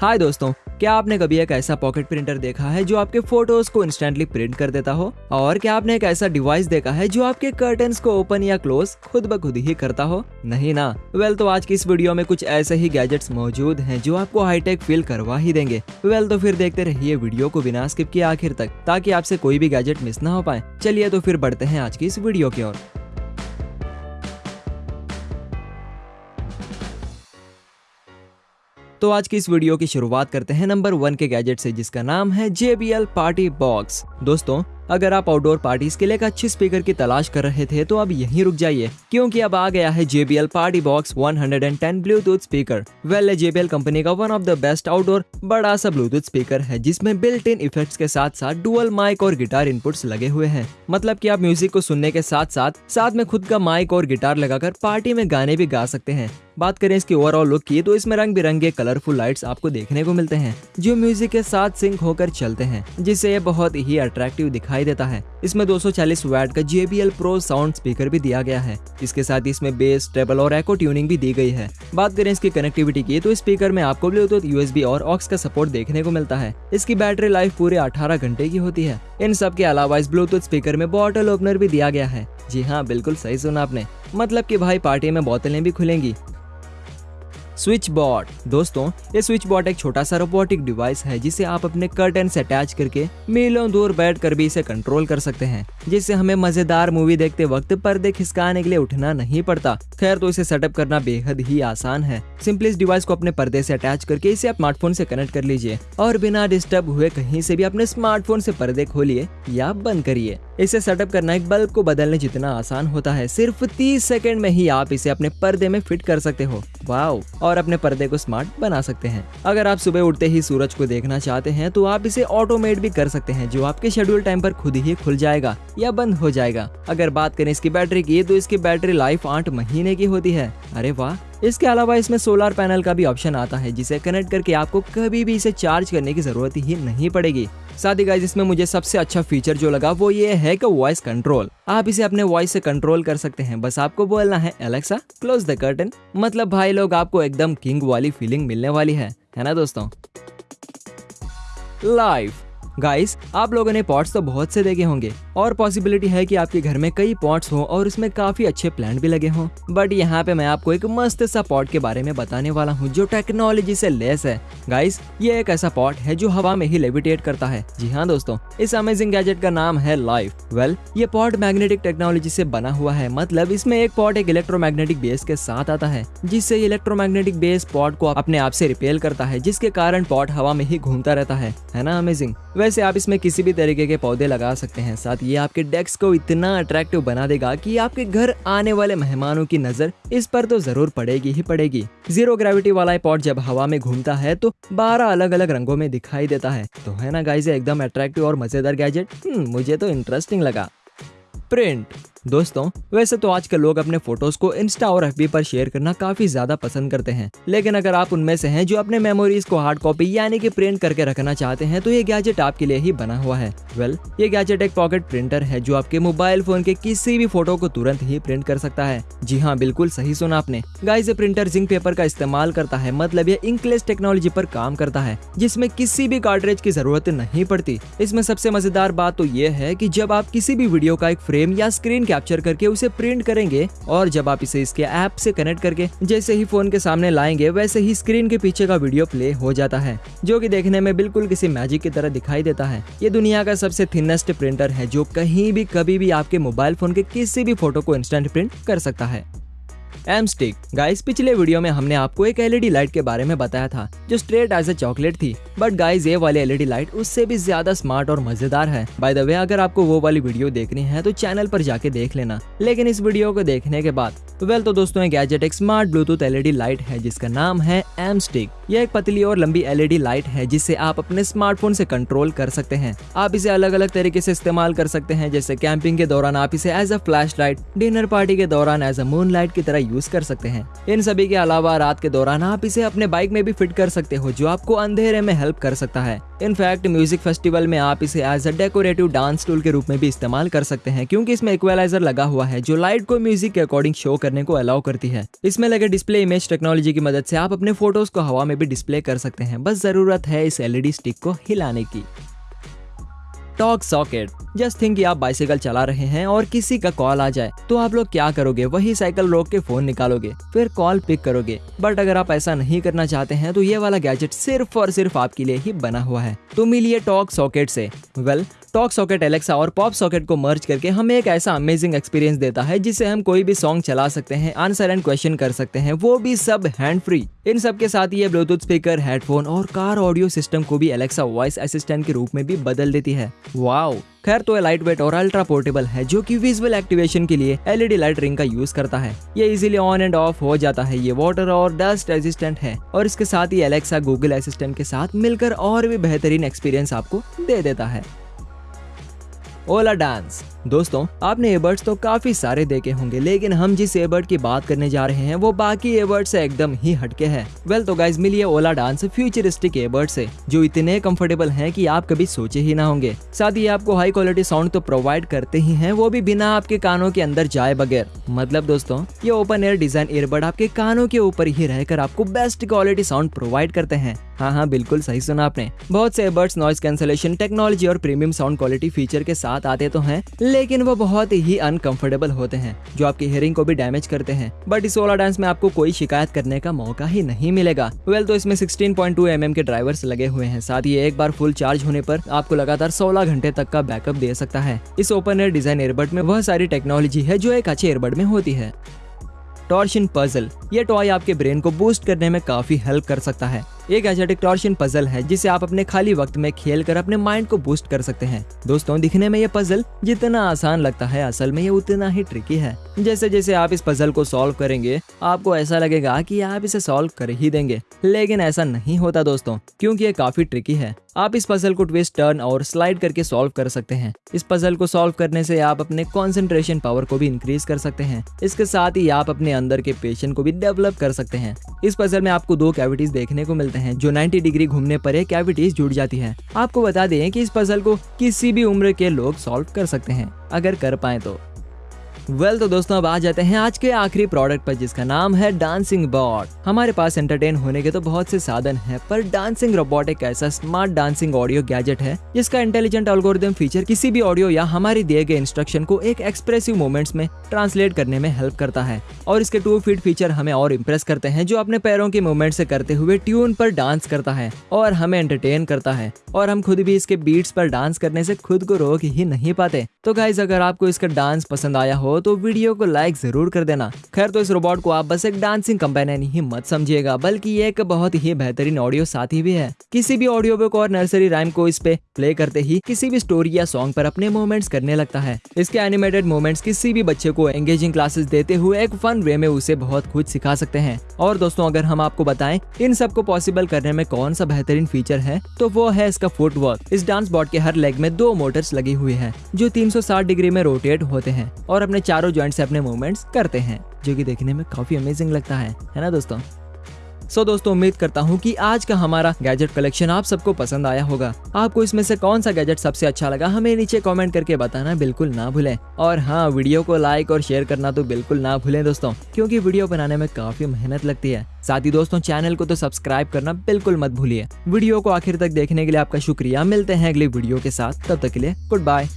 हाय दोस्तों, क्या आपने कभी एक ऐसा पॉकेट प्रिंटर देखा है जो आपके फ़ोटोज़ को इंस्टेंटली प्रिंट कर देता हो? और क्या आपने एक ऐसा डिवाइस देखा है जो आपके कर्टन को ओपन या क्लोज खुद ब खुद ही करता हो? नहीं ना? वेल तो आज की इस वीडियो में कुछ ऐसे ही गैजेट्स मौजूद हैं जो आपको हाईटेक फील करवा ही देंगे। वेल तो फिर देखते रहिए वीडियो को बिना स्किप किए आखिर तक, ताकि आपसे कोई भी गैजेट मिस ना हो पाए। चलिए तो फिर बढ़ते हैं आज की इस वीडियो की ओर। तो आज की इस वीडियो की शुरुआत करते हैं नंबर वन के गैजेट से, जिसका नाम है JBL पार्टी बॉक्स दोस्तों अगर आप आउटडोर पार्टीज़ के लिए एक अच्छी स्पीकर की तलाश कर रहे थे तो अब यहीं रुक जाइए, क्योंकि अब आ गया है JBL party box 110 Bluetooth speaker well JBL company का one of the best outdoor बड़ा सा ब्लूटूथ स्पीकर है, जिसमें बिल्ट इन इफेक्ट्स के साथ साथ डुअल माइक और गिटार इनपुट्स लगे हुए हैं। मतलब कि आप म्यूज़िक को सुनने के साथ साथ साथ में खुद का माइक और गिटार लगाकर पार्टी में गाने भी गा सकते हैं। बात करें इसकी ओवरऑल लुक की तो इसमें रंग बिरंगे कलरफुल लाइट्स आपको देखने को मिलते हैं, जो म्यूज़िक के साथ सिंक होकर चलते हैं, जिससे ये बहुत ही अट्रैक्टिव दिखाई देता है। इसमें 240 वैट का JBL Pro साउंड स्पीकर भी दिया गया है। इसके साथ इसमें बेस ट्रेबल और एको ट्यूनिंग भी दी गई है। बात करें इसकी कनेक्टिविटी की तो स्पीकर में आपको ब्लूटूथ यूएसबी और ऑक्स का सपोर्ट देखने को मिलता है। इसकी बैटरी लाइफ पूरे 18 घंटे की होती है। इन सब के अलावा इस ब्लूटूथ स्पीकर में बॉटल ओपनर भी दिया गया है। जी हाँ बिल्कुल सही सुना आपने। मतलब की भाई पार्टी में बोतलें भी खुलेंगी। स्विच बोर्ड दोस्तों, ये स्विच बोर्ड एक छोटा सा रोबोटिक डिवाइस है, जिसे आप अपने कर्टन से अटैच करके मीलों दूर बैठ कर भी इसे कंट्रोल कर सकते हैं, जिससे हमें मज़ेदार मूवी देखते वक्त पर्दे खिसकाने के लिए उठना नहीं पड़ता। खैर तो इसे सेटअप करना बेहद ही आसान है। सिंपली इस डिवाइस को अपने पर्दे से अटैच करके इसे स्मार्टफ़ोन से कनेक्ट कर लीजिए, और बिना डिस्टर्ब हुए कहीं से भी अपने स्मार्टफ़ोन से पर्दे खोलिए या बंद करिए। इसे सेटअप करना एक बल्ब को बदलने जितना आसान होता है, सिर्फ़ 30 सेकंड में ही आप इसे अपने पर्दे में फिट कर सकते हो। वाओ और अपने पर्दे को स्मार्ट बना सकते हैं। अगर आप सुबह उठते ही सूरज को देखना चाहते हैं तो आप इसे ऑटोमेट भी कर सकते हैं, जो आपके शेड्यूल टाइम पर खुद ही खुल जाएगा या बंद हो जाएगा। अगर बात करें इसकी बैटरी की तो इसकी बैटरी लाइफ आठ महीने की होती है। अरे वाह! इसके अलावा इसमें सोलर पैनल का भी ऑप्शन आता है, जिसे कनेक्ट करके आपको कभी भी इसे चार्ज करने की ज़रूरत ही नहीं पड़ेगी। साथ ही गाइज़ इसमें मुझे सबसे अच्छा फीचर जो लगा वो ये है कि वॉइस कंट्रोल आप इसे अपने वॉइस से कंट्रोल कर सकते हैं। बस आपको बोलना है एलेक्सा क्लोज द कर्टन मतलब भाई लोग, आपको एकदम किंग वाली फीलिंग मिलने वाली है। है ना दोस्तों? लाइफ गाइस आप लोगों ने पॉट्स तो बहुत से देखे होंगे। और पॉसिबिलिटी है कि आपके घर में कई पॉट्स हो और उसमें काफ़ी अच्छे प्लांट भी लगे हों। बट यहाँ पे मैं आपको एक मस्त सा पॉट के बारे में बताने वाला हूँ, जो टेक्नोलॉजी से लेस है। गाइस ये एक ऐसा पॉट है जो हवा में ही लेविटेट करता है। जी हाँ दोस्तों, इस अमेजिंग गैजेट का नाम है लाइफ वेल ये पॉट मैग्नेटिक टेक्नोलॉजी से बना हुआ है। मतलब इसमें एक पॉट एक इलेक्ट्रोमैग्नेटिक बेस के साथ आता है, जिससे इलेक्ट्रोमैग्नेटिक बेस पॉट को अपने आप से रिपेल करता है, जिसके कारण पॉट हवा में ही घूमता रहता है। है ना अमेजिंग वैसे आप इसमें किसी भी तरीके के पौधे लगा सकते हैं, साथ ये आपके डेस्क को इतना अट्रैक्टिव बना देगा कि आपके घर आने वाले मेहमानों की नज़र इस पर तो ज़रूर पड़ेगी ही पड़ेगी। ज़ीरो ग्रेविटी वाला पॉट जब हवा में घूमता है तो बारह अलग अलग रंगों में दिखाई देता है। तो है ना गाइजे एकदम अट्रैक्टिव और मज़ेदार गैजेट मुझे तो इंटरेस्टिंग लगा। प्रिंट दोस्तों, वैसे तो आजकल लोग अपने फ़ोटोज़ को इंस्टा और एफबी पर शेयर करना काफ़ी ज़्यादा पसंद करते हैं। लेकिन अगर आप उनमें से हैं जो अपने मेमोरीज को हार्ड कॉपी यानी कि प्रिंट करके रखना चाहते हैं तो ये गैजेट आपके लिए ही बना हुआ है। वेल ये गैजेट एक पॉकेट प्रिंटर है जो आपके मोबाइल फ़ोन के किसी भी फ़ोटो को तुरंत ही प्रिंट कर सकता है। जी हाँ बिल्कुल सही सुना आपने। गाइस प्रिंटर जिंक पेपर का इस्तेमाल करता है मतलब ये इंकलेस टेक्नोलॉजी पर काम करता है, जिसमें किसी भी कार्ट्रेज की ज़रूरत नहीं पड़ती। इसमें सबसे मज़ेदार बात तो ये है की जब आप किसी भी वीडियो का एक फ्रेम या स्क्रीन कैप्चर करके उसे प्रिंट करेंगे और जब आप इसे इसके ऐप से कनेक्ट करके जैसे ही फ़ोन के सामने लाएँगे, वैसे ही स्क्रीन के पीछे का वीडियो प्ले हो जाता है, जो कि देखने में बिल्कुल किसी मैजिक की तरह दिखाई देता है। ये दुनिया का सबसे थिनेस्ट प्रिंटर है, जो कहीं भी, कभी भी आपके मोबाइल फ़ोन के किसी भी फ़ोटो को इंस्टेंट प्रिंट कर सकता है। एम स्टिक गाइस पिछले वीडियो में हमने आपको एक एलईडी लाइट के बारे में बताया था, जो स्ट्रेट एज ए चॉकलेट थी। बट गाइस ये वाली एलईडी लाइट उससे भी ज़्यादा स्मार्ट और मज़ेदार है। बाय द वे अगर आपको वो वाली वीडियो देखनी है तो चैनल पर जाके देख लेना। लेकिन इस वीडियो को देखने के बाद वेल तो दोस्तों, ये गैजेट एक स्मार्ट ब्लूटूथ एलईडी लाइट है, जिसका नाम है एम स्टिक यह एक पतली और लंबी एलईडी लाइट है, जिसे आप अपने स्मार्टफ़ोन से कंट्रोल कर सकते हैं। आप इसे अलग अलग तरीके से इस्तेमाल कर सकते हैं, जैसे कैंपिंग के दौरान आप इसे as a flashlight dinner party के दौरान एज अ मून लाइट की तरह यूज़ कर सकते हैं। इन सभी के अलावा रात के दौरान आप इसे अपने बाइक में भी फिट कर सकते हो, जो आपको अंधेरे में हेल्प कर सकता है। इनफैक्ट म्यूज़िक फेस्टिवल में आप इसे as a decorative dance tool के रूप में भी इस्तेमाल कर सकते हैं, क्योंकि इसमें इक्वलाइजर लगा हुआ है, जो लाइट को म्यूज़िक के अकॉर्डिंग शो करने को अलाउ करती है। इसमें लगे डिस्प्ले इमेज टेक्नोलॉजी की मदद से आप अपने फ़ोटोज़ को हवा में भी डिस्प्ले कर सकते हैं, बस ज़रूरत है इस एलईडी स्टिक को हिलाने की। टॉक सॉकेट जस्ट थिंक आप बाइसिकल चला रहे हैं और किसी का कॉल आ जाए तो आप लोग क्या करोगे? वही साइकिल रोक के फ़ोन निकालोगे फिर कॉल पिक करोगे। बट अगर आप ऐसा नहीं करना चाहते हैं तो ये वाला गैजेट सिर्फ़ और सिर्फ़ आपके लिए ही बना हुआ है। तो मिलिए टॉक सॉकेट से। Well well, talk socket Alexa और पॉप सॉकेट को मर्ज करके हमें एक ऐसा अमेजिंग एक्सपीरियंस देता है जिससे हम कोई भी सॉन्ग चला सकते हैं आंसर एंड क्वेश्चन कर सकते हैं वो भी सब हैंड फ्री इन सब के साथ ये ब्लूटूथ स्पीकर हेडफोन और कार ऑडियो सिस्टम को भी एलेक्सा वॉइस असिस्टेंट के रूप में भी बदल देती है। वाओ खैर तो लाइट वेट और अल्ट्रा पोर्टेबल है, जो कि विजुअल एक्टिवेशन के लिए एलईडी लाइट रिंग का यूज़ करता है। ये इजिली ऑन एंड ऑफ़ हो जाता है, ये वाटर और डस्ट रेजिस्टेंट है। और इसके साथ ही एलेक्सा गूगल असिस्टेंट के साथ मिलकर और भी बेहतरीन एक्सपीरियंस आपको दे देता है। ओला डांस दोस्तों, आपने एबर्ड्स तो काफ़ी सारे देखे होंगे, लेकिन हम जिस एबर्ड की बात करने जा रहे हैं, वो बाकी एबर्ड से एकदम ही हटके हैं। वेल तो गाइज़ मिलिए ओला डांस फ्यूचरिस्टिक एबर्ड से, जो इतने कंफर्टेबल हैं कि आप कभी सोचे ही ना होंगे। साथ ही आपको हाई क्वालिटी साउंड तो प्रोवाइड करते ही हैं, वो भी बिना आपके कानों के अंदर जाए बगैर। मतलब दोस्तों, ये ओपन एयर डिज़ाइन एयरबड आपके कानों के ऊपर ही रहकर आपको बेस्ट क्वालिटी साउंड प्रोवाइड करते हैं। हाँ हाँ बिल्कुल सही सुना आपने। बहुत से एबर्ड्स नॉइस कैंसलेशन टेक्नोलॉजी और प्रीमियम साउंड क्वालिटी फीचर के साथ आते तो हैं लेकिन वो बहुत ही अनकंफर्टेबल होते हैं जो आपकी हेयरिंग को भी डैमेज करते हैं। बट इस ओला डांस में आपको कोई शिकायत करने का मौका ही नहीं मिलेगा। वेल well, तो इसमें 16.2 पॉइंट mm के ड्राइवर्स लगे हुए हैं। साथ ही एक बार फुल चार्ज होने पर आपको लगातार 16 घंटे तक का बैकअप दे सकता है। इस ओपन एयर डिज़ाइन एयरबड में वह सारी टेक्नोलॉजी है जो एक अच्छे एयरबड में होती है। टॉर्शन पजल ये टॉय आपके ब्रेन को बूस्ट करने में काफ़ी हेल्प कर सकता है। एक गैजेटिक टॉर्शन पजल है, जिसे आप अपने खाली वक्त में खेल कर अपने माइंड को बूस्ट कर सकते हैं। दोस्तों, दिखने में ये पजल जितना आसान लगता है, असल में ये उतना ही ट्रिकी है। जैसे जैसे आप इस पजल को सॉल्व करेंगे, आपको ऐसा लगेगा कि आप इसे सॉल्व कर ही देंगे। लेकिन ऐसा नहीं होता दोस्तों, क्योंकि ये काफ़ी ट्रिकी है। आप इस पजल को ट्विस्ट टर्न और स्लाइड करके सॉल्व कर सकते हैं। इस पजल को सॉल्व करने से आप अपने कॉन्सेंट्रेशन पावर को भी इंक्रीज कर सकते हैं। इसके साथ ही आप अपने अंदर के पेशेंट को भी डेवलप कर सकते हैं। इस पजल में आपको दो कैविटीज देखने को मिलते हैं। जो 90 डिग्री घूमने पर एक कैविटीज जुड़ जाती है। आपको बता दें कि इस पजल को किसी भी उम्र के लोग सॉल्व कर सकते हैं, अगर कर पाए तो। वेल well, तो दोस्तों अब आ जाते हैं आज के आखिरी प्रोडक्ट पर जिसका नाम है डांसिंग बॉट हमारे पास एंटरटेन होने के तो बहुत से साधन हैं पर डांसिंग रोबोट एक ऐसा स्मार्ट डांसिंग ऑडियो गैजेट है जिसका इंटेलिजेंट एल्गोरिदम फीचर किसी भी ऑडियो या हमारे दिए गए इंस्ट्रक्शन को एक एक्सप्रेसिव मोमेंट्स में ट्रांसलेट करने में हेल्प करता है। और इसके टू फीट फीचर हमें और इम्प्रेस करते हैं जो अपने पैरों के मूवमेंट से करते हुए ट्यून पर डांस करता है और हमें एंटरटेन करता है। और हम खुद भी इसके बीट्स पर डांस करने से खुद को रोक ही नहीं पाते। तो गाइज़ अगर आपको इसका डांस पसंद आया हो तो वीडियो को लाइक ज़रूर कर देना। खैर तो इस रोबोट को आप बस एक डांसिंग कंपेनियन ही मत समझिएगा, बल्कि ये एक बहुत ही बेहतरीन ऑडियो साथी भी है। किसी भी ऑडियो बुक और नर्सरी राइम को इस पे प्ले करते ही किसी भी स्टोरी या सॉन्ग पर अपने मूवमेंट्स करने लगता है। इसके एनिमेटेड मूवमेंट्स किसी भी बच्चे को एंगेजिंग क्लासेस देते हुए एक फन वे में उसे बहुत कुछ सिखा सकते हैं। और दोस्तों, अगर हम आपको बताएँ, इन सबको पॉसिबल करने में कौन सा बेहतरीन फीचर है तो वो है इसका फुट वर्क इस डांस बॉट के हर लेग में दो मोटर्स लगी हुई है, जो 360 डिग्री में रोटेट होते हैं, और अपने चारों ज्वाइंट से अपने मूवमेंट्स करते हैं जो कि देखने में काफ़ी अमेजिंग लगता है है ना दोस्तों? सो so, दोस्तों उम्मीद करता हूँ कि आज का हमारा गैजेट कलेक्शन आप सबको पसंद आया होगा। आपको इसमें से कौन सा गैजेट सबसे अच्छा लगा हमें नीचे कमेंट करके बताना बिल्कुल ना भूलें। और हाँ वीडियो को लाइक और शेयर करना तो बिल्कुल ना भूलें दोस्तों क्योंकि वीडियो बनाने में काफ़ी मेहनत लगती है। साथ ही दोस्तों चैनल को तो सब्सक्राइब करना बिल्कुल मत भूलिए। वीडियो को आखिर तक देखने के लिए आपका शुक्रिया। मिलते हैं अगली वीडियो के साथ। तब तक के लिए गुड बाय